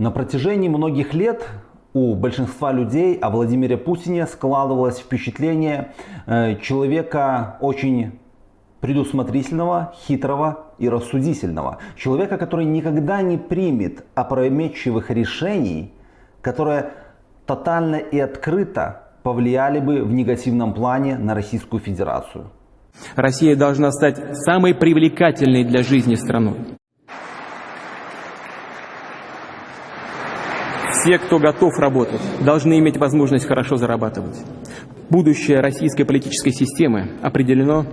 На протяжении многих лет у большинства людей о Владимире Путине складывалось впечатление э, человека очень предусмотрительного, хитрого и рассудительного. Человека, который никогда не примет опрометчивых решений, которые тотально и открыто повлияли бы в негативном плане на Российскую Федерацию. Россия должна стать самой привлекательной для жизни страной. Все, кто готов работать, должны иметь возможность хорошо зарабатывать. Будущее российской политической системы определено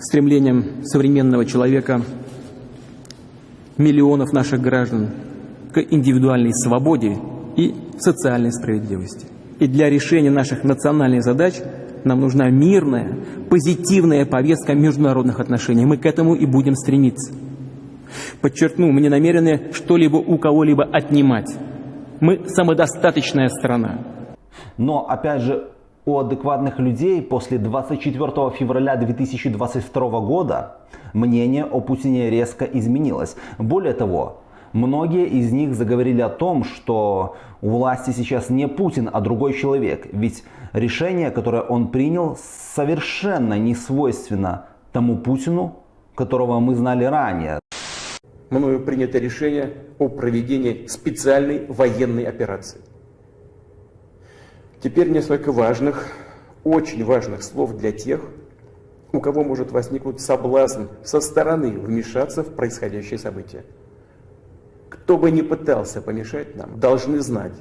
стремлением современного человека, миллионов наших граждан к индивидуальной свободе и социальной справедливости. И для решения наших национальных задач нам нужна мирная, позитивная повестка международных отношений. Мы к этому и будем стремиться. Подчеркну, мы не намерены что-либо у кого-либо отнимать. Мы самодостаточная страна. Но, опять же, у адекватных людей после 24 февраля 2022 года мнение о Путине резко изменилось. Более того, многие из них заговорили о том, что у власти сейчас не Путин, а другой человек. Ведь решение, которое он принял, совершенно не свойственно тому Путину, которого мы знали ранее. Мною принято решение о проведении специальной военной операции. Теперь несколько важных, очень важных слов для тех, у кого может возникнуть соблазн со стороны вмешаться в происходящее событие. Кто бы ни пытался помешать нам, должны знать,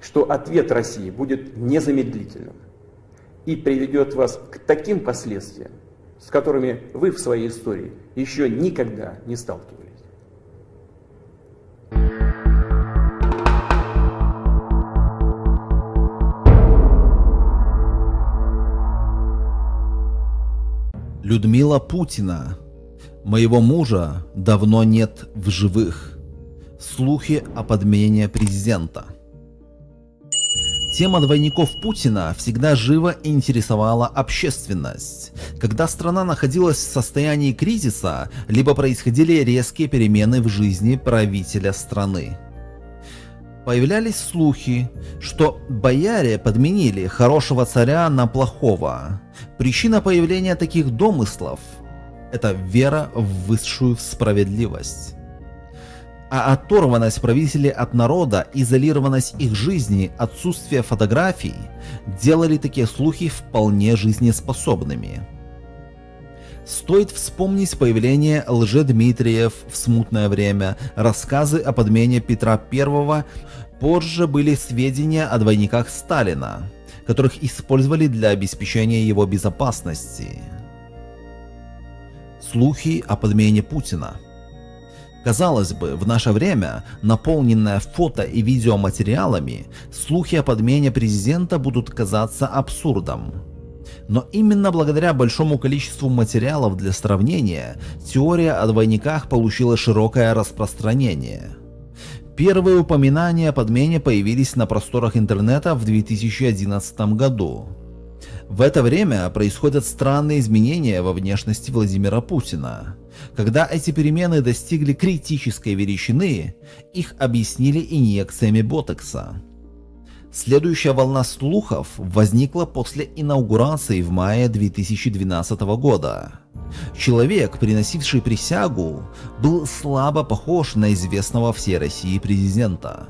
что ответ России будет незамедлительным и приведет вас к таким последствиям, с которыми вы в своей истории еще никогда не сталкивались. Людмила Путина. Моего мужа давно нет в живых. Слухи о подмене президента. Тема двойников Путина всегда живо интересовала общественность. Когда страна находилась в состоянии кризиса, либо происходили резкие перемены в жизни правителя страны. Появлялись слухи, что бояре подменили хорошего царя на плохого. Причина появления таких домыслов – это вера в высшую справедливость. А оторванность правителей от народа, изолированность их жизни, отсутствие фотографий делали такие слухи вполне жизнеспособными. Стоит вспомнить появление лже-Дмитриев в смутное время, рассказы о подмене Петра I, позже были сведения о двойниках Сталина, которых использовали для обеспечения его безопасности. Слухи о подмене Путина Казалось бы, в наше время, наполненное фото и видеоматериалами, слухи о подмене президента будут казаться абсурдом. Но именно благодаря большому количеству материалов для сравнения, теория о двойниках получила широкое распространение. Первые упоминания о подмене появились на просторах интернета в 2011 году. В это время происходят странные изменения во внешности Владимира Путина. Когда эти перемены достигли критической величины, их объяснили инъекциями ботокса. Следующая волна слухов возникла после инаугурации в мае 2012 года. Человек, приносивший присягу, был слабо похож на известного всей России президента.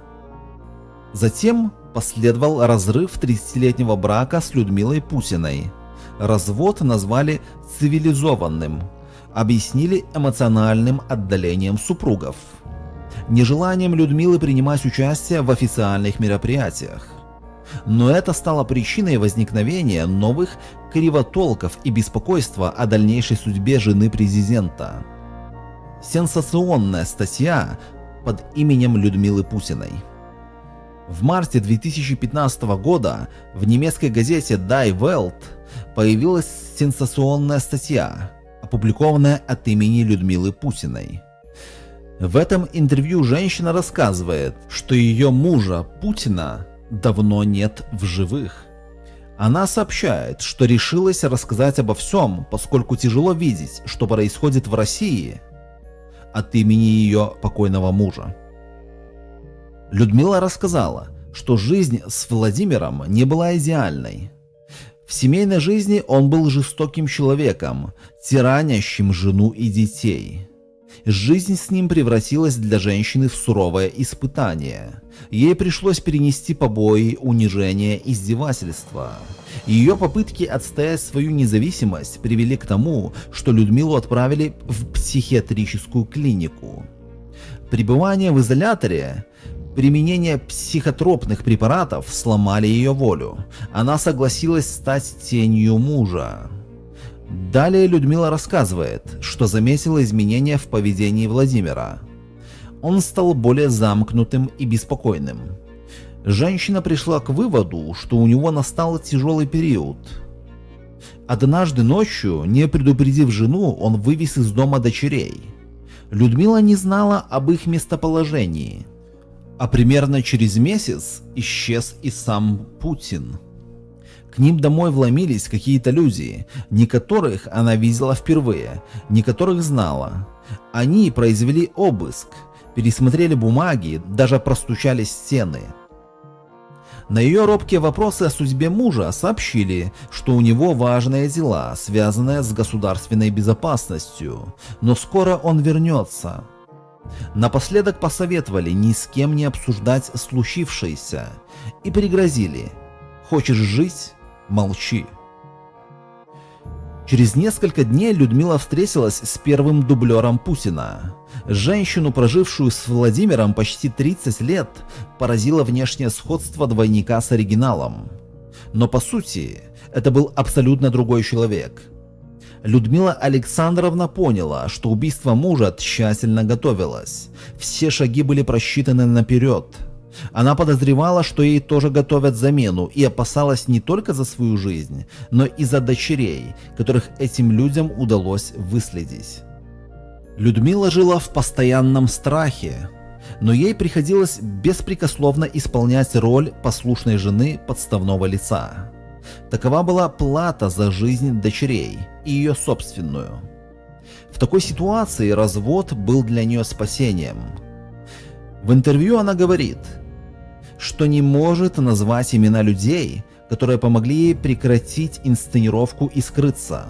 Затем последовал разрыв 30-летнего брака с Людмилой Путиной. Развод назвали цивилизованным, объяснили эмоциональным отдалением супругов нежеланием Людмилы принимать участие в официальных мероприятиях. Но это стало причиной возникновения новых кривотолков и беспокойства о дальнейшей судьбе жены президента. Сенсационная статья под именем Людмилы Путиной. В марте 2015 года в немецкой газете Die Welt появилась сенсационная статья, опубликованная от имени Людмилы Путиной. В этом интервью женщина рассказывает, что ее мужа Путина давно нет в живых. Она сообщает, что решилась рассказать обо всем, поскольку тяжело видеть, что происходит в России от имени ее покойного мужа. Людмила рассказала, что жизнь с Владимиром не была идеальной. В семейной жизни он был жестоким человеком, тиранящим жену и детей. Жизнь с ним превратилась для женщины в суровое испытание. Ей пришлось перенести побои, унижение, издевательства. Ее попытки отстоять свою независимость привели к тому, что Людмилу отправили в психиатрическую клинику. Пребывание в изоляторе Применение психотропных препаратов сломали ее волю. Она согласилась стать тенью мужа. Далее Людмила рассказывает, что заметила изменения в поведении Владимира. Он стал более замкнутым и беспокойным. Женщина пришла к выводу, что у него настал тяжелый период. Однажды ночью, не предупредив жену, он вывез из дома дочерей. Людмила не знала об их местоположении – а примерно через месяц исчез и сам Путин. К ним домой вломились какие-то люди, не которых она видела впервые, не которых знала. Они произвели обыск, пересмотрели бумаги, даже простучали стены. На ее робкие вопросы о судьбе мужа сообщили, что у него важные дела, связанные с государственной безопасностью, но скоро он вернется. Напоследок посоветовали ни с кем не обсуждать случившееся и пригрозили «Хочешь жить? Молчи». Через несколько дней Людмила встретилась с первым дублером Путина. Женщину, прожившую с Владимиром почти 30 лет, поразило внешнее сходство двойника с оригиналом. Но по сути, это был абсолютно другой человек – Людмила Александровна поняла, что убийство мужа тщательно готовилось. Все шаги были просчитаны наперед. Она подозревала, что ей тоже готовят замену и опасалась не только за свою жизнь, но и за дочерей, которых этим людям удалось выследить. Людмила жила в постоянном страхе, но ей приходилось беспрекословно исполнять роль послушной жены подставного лица. Такова была плата за жизнь дочерей и ее собственную. В такой ситуации развод был для нее спасением. В интервью она говорит, что не может назвать имена людей, которые помогли ей прекратить инсценировку и скрыться.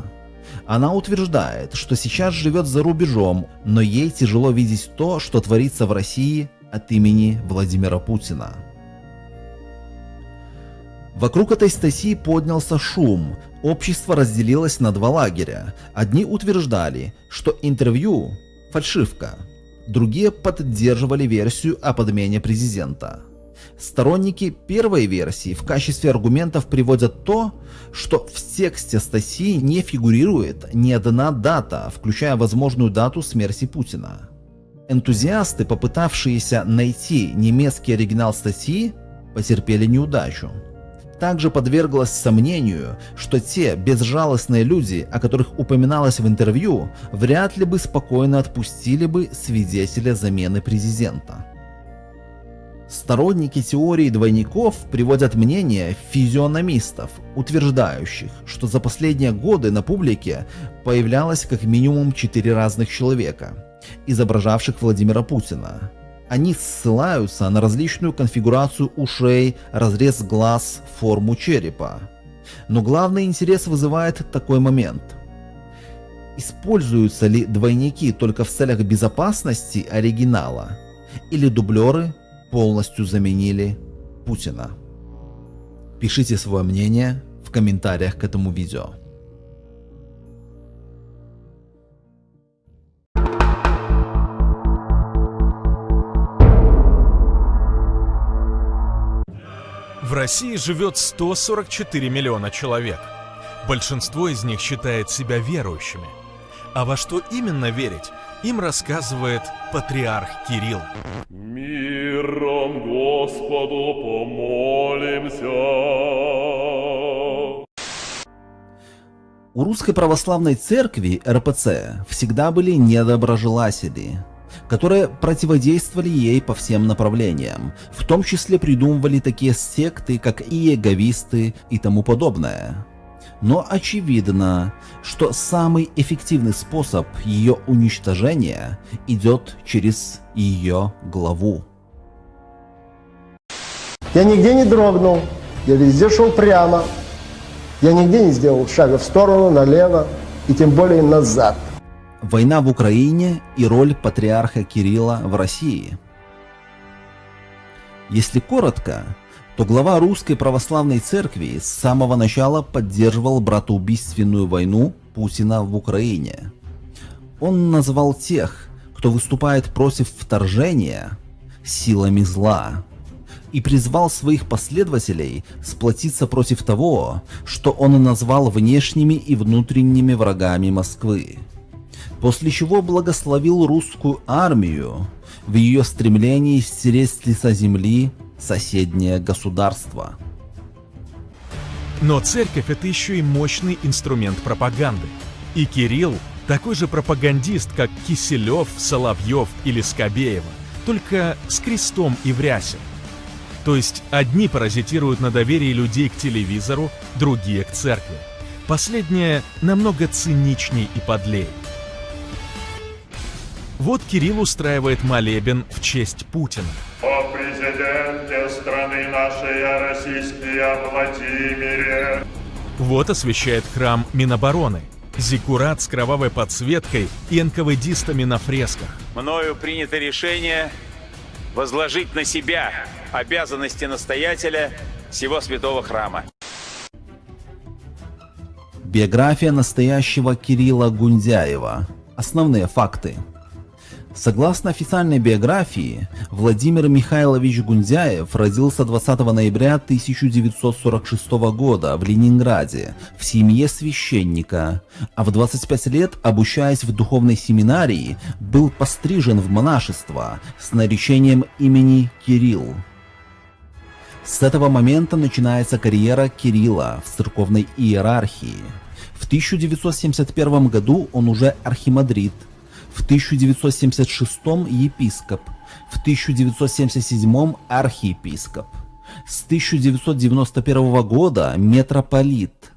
Она утверждает, что сейчас живет за рубежом, но ей тяжело видеть то, что творится в России от имени Владимира Путина. Вокруг этой статьи поднялся шум, общество разделилось на два лагеря. Одни утверждали, что интервью – фальшивка, другие поддерживали версию о подмене президента. Сторонники первой версии в качестве аргументов приводят то, что в тексте статьи не фигурирует ни одна дата, включая возможную дату смерти Путина. Энтузиасты, попытавшиеся найти немецкий оригинал статьи, потерпели неудачу также подверглась сомнению, что те безжалостные люди, о которых упоминалось в интервью, вряд ли бы спокойно отпустили бы свидетеля замены президента. Сторонники теории двойников приводят мнение физиономистов, утверждающих, что за последние годы на публике появлялось как минимум четыре разных человека, изображавших Владимира Путина, они ссылаются на различную конфигурацию ушей, разрез глаз, форму черепа. Но главный интерес вызывает такой момент. Используются ли двойники только в целях безопасности оригинала? Или дублеры полностью заменили Путина? Пишите свое мнение в комментариях к этому видео. В России живет 144 миллиона человек. Большинство из них считает себя верующими. А во что именно верить, им рассказывает патриарх Кирилл. Миром Господу помолимся. У Русской Православной Церкви РПЦ всегда были недоброжелатели, которые противодействовали ей по всем направлениям, в том числе придумывали такие секты, как иеговисты и тому подобное. Но очевидно, что самый эффективный способ ее уничтожения идет через ее главу. Я нигде не дрогнул, я везде шел прямо. Я нигде не сделал шага в сторону, налево и тем более назад. Война в Украине и роль патриарха Кирилла в России. Если коротко, то глава Русской Православной Церкви с самого начала поддерживал братоубийственную войну Путина в Украине. Он назвал тех, кто выступает против вторжения, силами зла и призвал своих последователей сплотиться против того, что он назвал внешними и внутренними врагами Москвы. После чего благословил русскую армию в ее стремлении стереть с лица земли соседнее государство. Но церковь это еще и мощный инструмент пропаганды. И Кирилл такой же пропагандист, как Киселев, Соловьев или Скобеева, только с крестом и в. То есть одни паразитируют на доверии людей к телевизору, другие к церкви. Последнее намного циничней и подлее. Вот Кирилл устраивает молебен в честь Путина. О президенте страны нашей, о российский Владимире. Вот освещает храм Минобороны. Зиккурат с кровавой подсветкой и НКВДистами на фресках. Мною принято решение возложить на себя обязанности настоятеля всего святого храма. Биография настоящего Кирилла Гундяева. Основные факты. Согласно официальной биографии, Владимир Михайлович Гундяев родился 20 ноября 1946 года в Ленинграде в семье священника, а в 25 лет, обучаясь в духовной семинарии, был пострижен в монашество с наречением имени Кирилл. С этого момента начинается карьера Кирилла в церковной иерархии. В 1971 году он уже архимандрит, в 1976 епископ, в 1977 архиепископ, с 1991 года митрополит,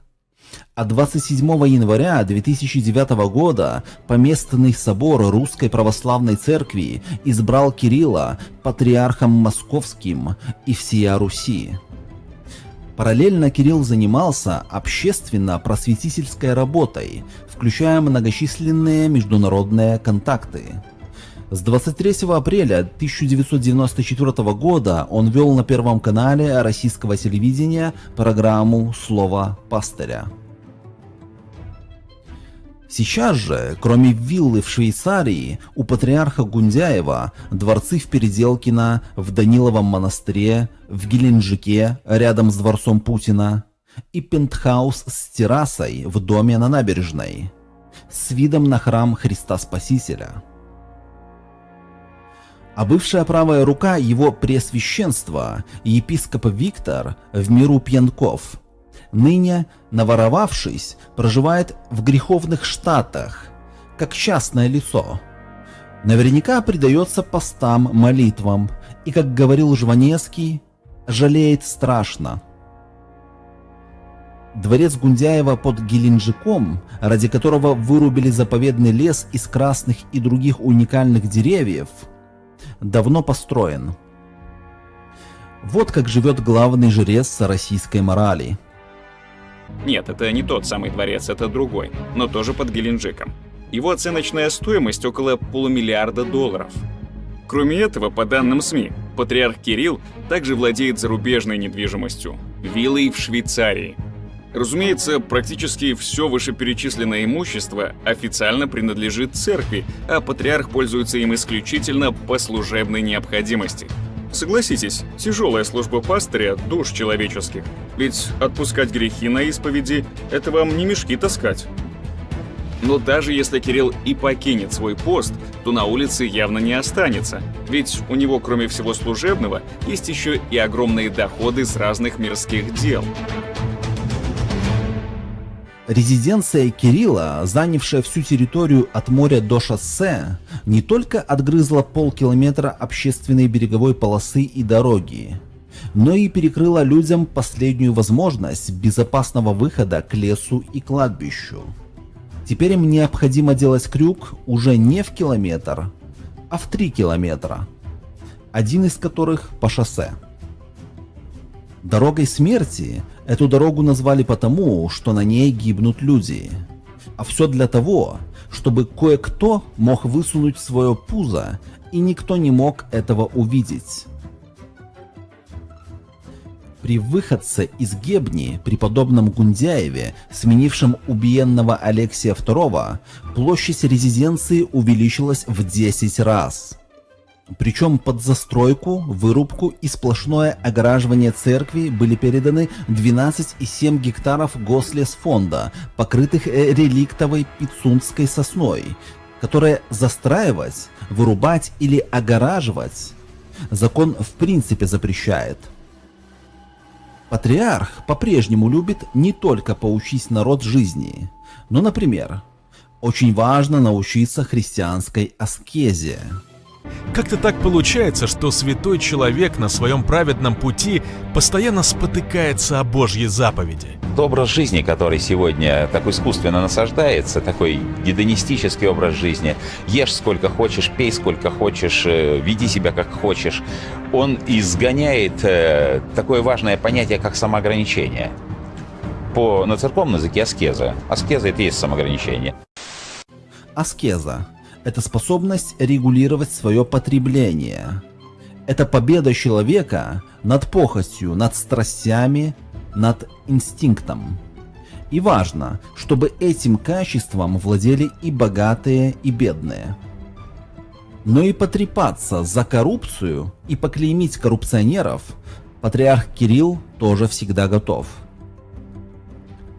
а 27 января 2009 года Поместный собор Русской Православной Церкви избрал Кирилла патриархом московским и всея Руси. Параллельно Кирилл занимался общественно-просветительской работой, включая многочисленные международные контакты. С 23 апреля 1994 года он вел на Первом канале российского телевидения программу «Слово пастыря». Сейчас же, кроме виллы в Швейцарии, у патриарха Гундяева дворцы в Переделкино, в Даниловом монастыре, в Геленджике, рядом с дворцом Путина, и пентхаус с террасой в доме на набережной, с видом на храм Христа Спасителя. А бывшая правая рука его пресвященства, епископ Виктор в миру Пьянков – ныне, наворовавшись, проживает в греховных штатах, как частное лицо. Наверняка предается постам, молитвам, и, как говорил Жванецкий, жалеет страшно. Дворец Гундяева под Геленджиком, ради которого вырубили заповедный лес из красных и других уникальных деревьев, давно построен. Вот как живет главный жрец российской морали – нет, это не тот самый дворец, это другой, но тоже под Геленджиком. Его оценочная стоимость около полумиллиарда долларов. Кроме этого, по данным СМИ, патриарх Кирилл также владеет зарубежной недвижимостью – виллой в Швейцарии. Разумеется, практически все вышеперечисленное имущество официально принадлежит церкви, а патриарх пользуется им исключительно по служебной необходимости – Согласитесь, тяжелая служба пастыря – душ человеческих. Ведь отпускать грехи на исповеди – это вам не мешки таскать. Но даже если Кирилл и покинет свой пост, то на улице явно не останется. Ведь у него, кроме всего служебного, есть еще и огромные доходы с разных мирских дел. Резиденция Кирилла, занявшая всю территорию от моря до шоссе, не только отгрызла полкилометра общественной береговой полосы и дороги, но и перекрыла людям последнюю возможность безопасного выхода к лесу и кладбищу. Теперь им необходимо делать крюк уже не в километр, а в три километра, один из которых по шоссе. Дорогой смерти эту дорогу назвали потому, что на ней гибнут люди. А все для того, чтобы кое-кто мог высунуть свое пузо, и никто не мог этого увидеть. При выходце из Гебни, преподобном Гундяеве, сменившем убиенного Алексия II, площадь резиденции увеличилась в 10 раз. Причем под застройку, вырубку и сплошное огораживание церкви были переданы 12,7 гектаров гослесфонда, покрытых э, реликтовой пицунской сосной, которая застраивать, вырубать или огораживать закон в принципе запрещает. Патриарх по-прежнему любит не только поучить народ жизни, но, например, очень важно научиться христианской аскезе. Как-то так получается, что святой человек на своем праведном пути постоянно спотыкается о Божьей заповеди. Образ жизни, который сегодня так искусственно насаждается, такой гедонистический образ жизни, ешь сколько хочешь, пей сколько хочешь, э, веди себя как хочешь, он изгоняет э, такое важное понятие, как самоограничение. По, на церковном языке аскеза. Аскеза – это и есть самоограничение. Аскеза это способность регулировать свое потребление. Это победа человека над похотью, над страстями, над инстинктом. И важно, чтобы этим качеством владели и богатые, и бедные. Но и потрепаться за коррупцию и поклеймить коррупционеров патриарх Кирилл тоже всегда готов.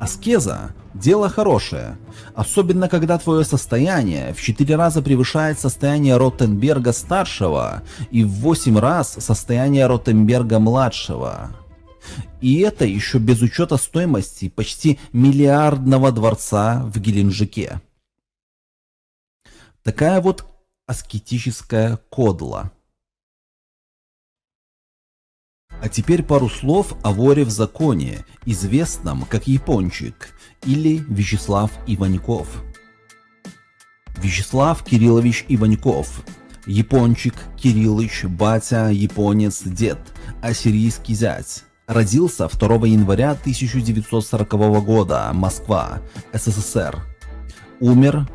Аскеза – дело хорошее, особенно когда твое состояние в 4 раза превышает состояние Ротенберга-старшего и в 8 раз состояние Ротенберга-младшего. И это еще без учета стоимости почти миллиардного дворца в Геленджике. Такая вот аскетическая кодла – а теперь пару слов о воре в законе, известном как Япончик или Вячеслав Иваньков. Вячеслав Кириллович Иваньков. Япончик, Кириллыч, батя, японец, дед, ассирийский зять. Родился 2 января 1940 года, Москва, СССР. Умер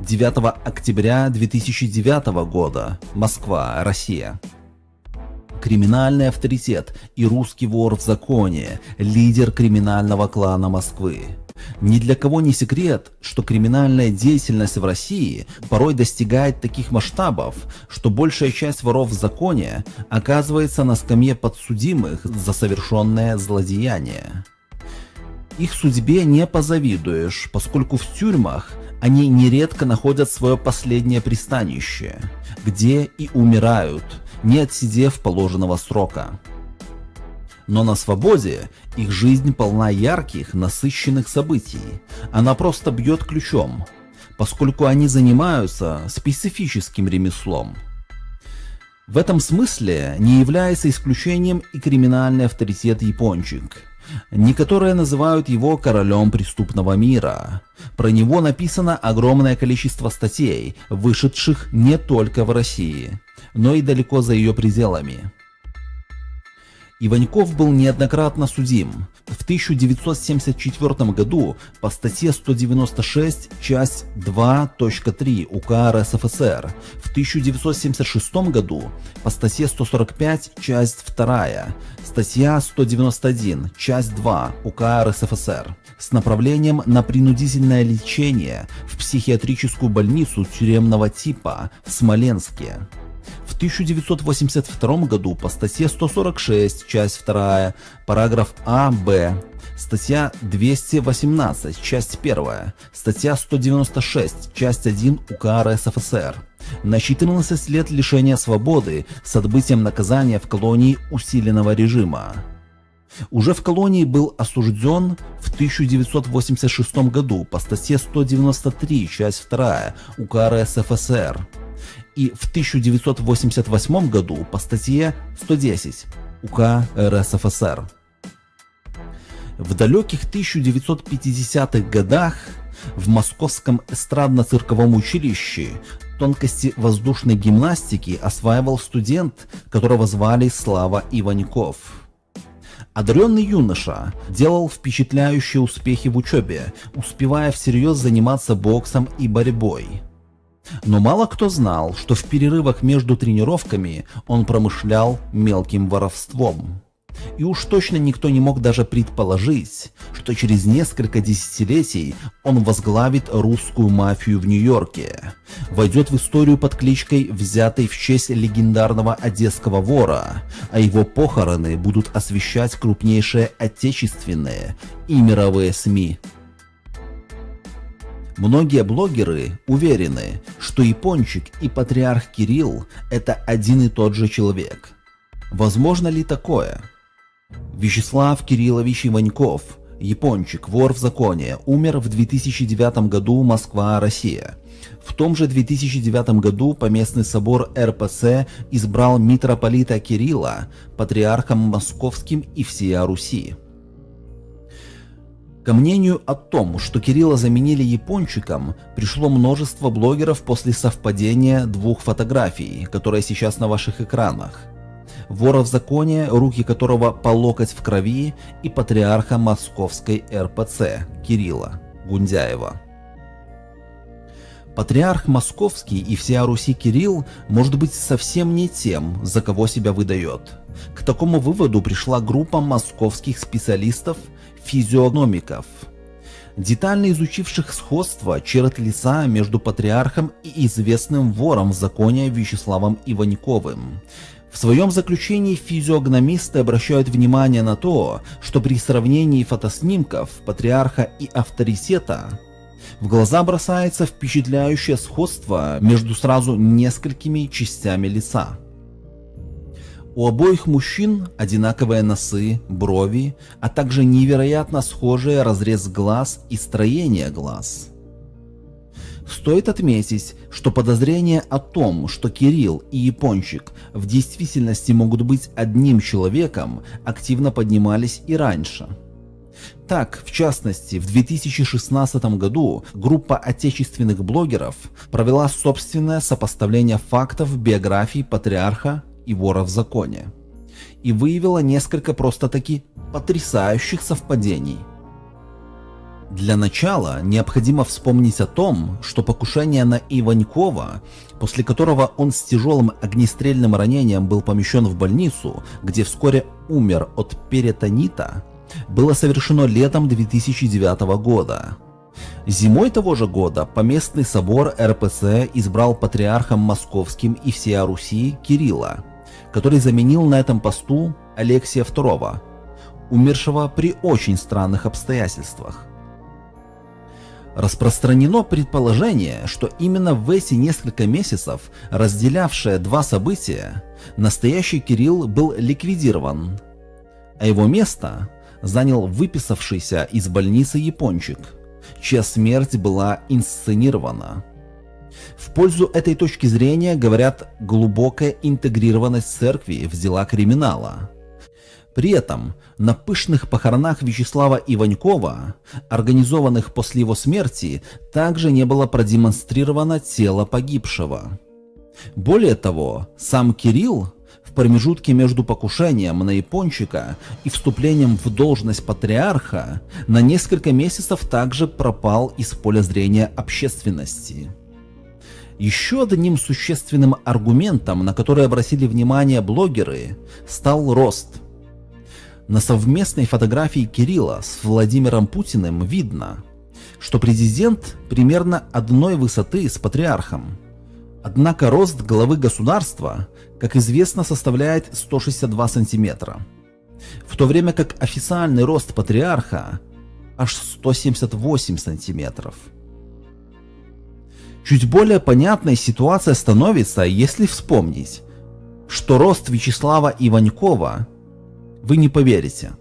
9 октября 2009 года, Москва, Россия криминальный авторитет и русский вор в законе, лидер криминального клана Москвы. Ни для кого не секрет, что криминальная деятельность в России порой достигает таких масштабов, что большая часть воров в законе оказывается на скамье подсудимых за совершенное злодеяние. Их судьбе не позавидуешь, поскольку в тюрьмах они нередко находят свое последнее пристанище, где и умирают – не отсидев положенного срока. Но на свободе их жизнь полна ярких, насыщенных событий. Она просто бьет ключом, поскольку они занимаются специфическим ремеслом. В этом смысле не является исключением и криминальный авторитет Япончик. Некоторые называют его королем преступного мира. Про него написано огромное количество статей, вышедших не только в России но и далеко за ее пределами. Иваньков был неоднократно судим. В 1974 году по статье 196, часть 2.3 УК РСФСР, в 1976 году по статье 145, часть 2, статья 191, часть 2 УК РСФСР с направлением на принудительное лечение в психиатрическую больницу тюремного типа в Смоленске. В 1982 году по статье 146, часть 2, параграф А, Б, статья 218, часть 1, статья 196, часть 1 УК РСФСР на 14 лет лишения свободы с отбытием наказания в колонии усиленного режима. Уже в колонии был осужден в 1986 году по статье 193, часть 2 УК РСФСР и в 1988 году по статье 110 УК РСФСР. В далеких 1950-х годах в Московском эстрадно-цирковом училище тонкости воздушной гимнастики осваивал студент, которого звали Слава Иваньков. Одаренный юноша делал впечатляющие успехи в учебе, успевая всерьез заниматься боксом и борьбой. Но мало кто знал, что в перерывах между тренировками он промышлял мелким воровством. И уж точно никто не мог даже предположить, что через несколько десятилетий он возглавит русскую мафию в Нью-Йорке, войдет в историю под кличкой, взятой в честь легендарного одесского вора, а его похороны будут освещать крупнейшие отечественные и мировые СМИ. Многие блогеры уверены, что Япончик и патриарх Кирилл – это один и тот же человек. Возможно ли такое? Вячеслав Кириллович Иваньков, япончик, вор в законе, умер в 2009 году Москва, Россия. В том же 2009 году Поместный собор РПЦ избрал митрополита Кирилла патриархом московским и всея Руси. Ко мнению о том, что Кирилла заменили япончиком, пришло множество блогеров после совпадения двух фотографий, которые сейчас на ваших экранах. Вора в законе, руки которого по локоть в крови, и патриарха московской РПЦ Кирилла Гундяева. Патриарх московский и всея Руси Кирилл может быть совсем не тем, за кого себя выдает. К такому выводу пришла группа московских специалистов – физиогномиков, детально изучивших сходство черт лица между патриархом и известным вором в законе Вячеславом Иваньковым. В своем заключении физиогномисты обращают внимание на то, что при сравнении фотоснимков патриарха и авторитета в глаза бросается впечатляющее сходство между сразу несколькими частями лица. У обоих мужчин одинаковые носы, брови, а также невероятно схожий разрез глаз и строение глаз. Стоит отметить, что подозрения о том, что Кирилл и Япончик в действительности могут быть одним человеком, активно поднимались и раньше. Так, в частности, в 2016 году группа отечественных блогеров провела собственное сопоставление фактов биографии патриарха и вора в законе. И выявила несколько просто-таки потрясающих совпадений. Для начала необходимо вспомнить о том, что покушение на Иванькова, после которого он с тяжелым огнестрельным ранением был помещен в больницу, где вскоре умер от перитонита, было совершено летом 2009 года. Зимой того же года поместный собор РПЦ избрал патриархом московским и всея Руси Кирилла, который заменил на этом посту Алексия II, умершего при очень странных обстоятельствах. Распространено предположение, что именно в эти несколько месяцев, разделявшие два события, настоящий Кирилл был ликвидирован, а его место занял выписавшийся из больницы япончик, чья смерть была инсценирована. Пользу этой точки зрения говорят глубокая интегрированность церкви в дела криминала. При этом на пышных похоронах Вячеслава Иванькова, организованных после его смерти, также не было продемонстрировано тело погибшего. Более того, сам Кирилл в промежутке между покушением на япончика и вступлением в должность патриарха на несколько месяцев также пропал из поля зрения общественности. Еще одним существенным аргументом, на который обратили внимание блогеры, стал рост. На совместной фотографии Кирилла с Владимиром Путиным видно, что президент примерно одной высоты с патриархом. Однако рост главы государства, как известно, составляет 162 сантиметра, в то время как официальный рост патриарха аж 178 сантиметров. Чуть более понятной ситуация становится, если вспомнить, что рост Вячеслава Иванькова, вы не поверите,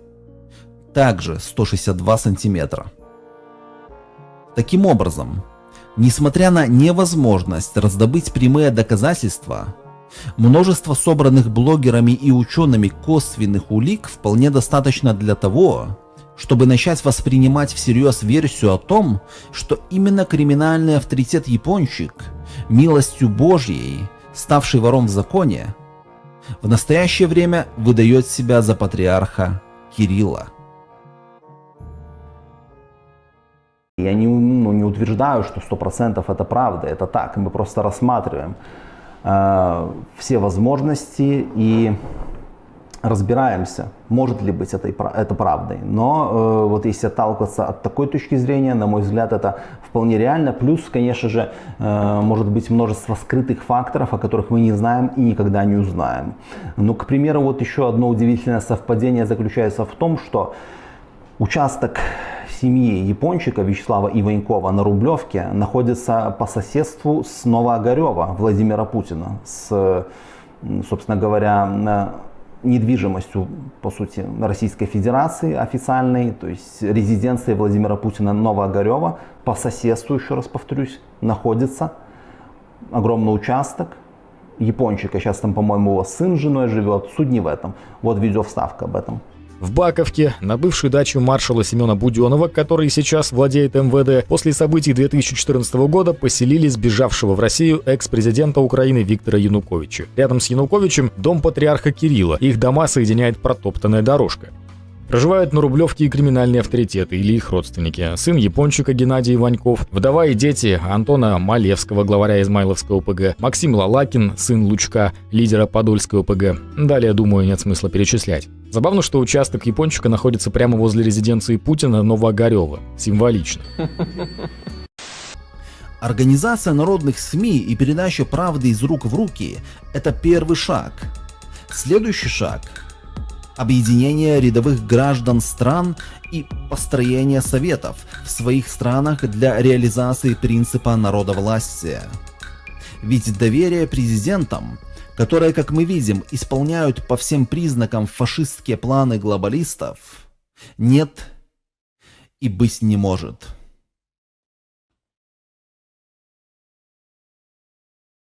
также 162 сантиметра. Таким образом, несмотря на невозможность раздобыть прямые доказательства, множество собранных блогерами и учеными косвенных улик вполне достаточно для того, чтобы начать воспринимать всерьез версию о том, что именно криминальный авторитет Япончик, милостью Божьей, ставший вором в законе, в настоящее время выдает себя за патриарха Кирилла. Я не, ну, не утверждаю, что 100% это правда, это так. Мы просто рассматриваем э, все возможности и разбираемся, может ли быть это, это правдой. Но э, вот если отталкиваться от такой точки зрения, на мой взгляд, это вполне реально. Плюс, конечно же, э, может быть множество скрытых факторов, о которых мы не знаем и никогда не узнаем. Ну, к примеру, вот еще одно удивительное совпадение заключается в том, что участок семьи Япончика Вячеслава Иванькова на Рублевке находится по соседству с Новоогарева Владимира Путина, с, собственно говоря, недвижимостью, по сути, Российской Федерации официальной, то есть резиденцией Владимира Путина Новоогарева, по соседству, еще раз повторюсь, находится огромный участок, Япончика, сейчас там, по-моему, его сын с женой живет, суть не в этом. Вот видеовставка об этом. В Баковке, на бывшую дачу маршала Семена Буденова, который сейчас владеет МВД, после событий 2014 года поселили сбежавшего в Россию экс-президента Украины Виктора Януковича. Рядом с Януковичем дом патриарха Кирилла. Их дома соединяет протоптанная дорожка. Проживают на Рублевке и криминальные авторитеты или их родственники. Сын япончика Геннадий Ваньков, вдова и дети Антона Малевского, главаря Измайловского ОПГ, Максим Лалакин, сын Лучка, лидера Подольского ОПГ. Далее, думаю, нет смысла перечислять. Забавно, что участок япончика находится прямо возле резиденции Путина Новоогарева. Символично. Организация народных СМИ и передача правды из рук в руки – это первый шаг. Следующий шаг – объединение рядовых граждан стран и построение советов в своих странах для реализации принципа народовластия. Ведь доверие президентам которые, как мы видим, исполняют по всем признакам фашистские планы глобалистов, нет и быть не может.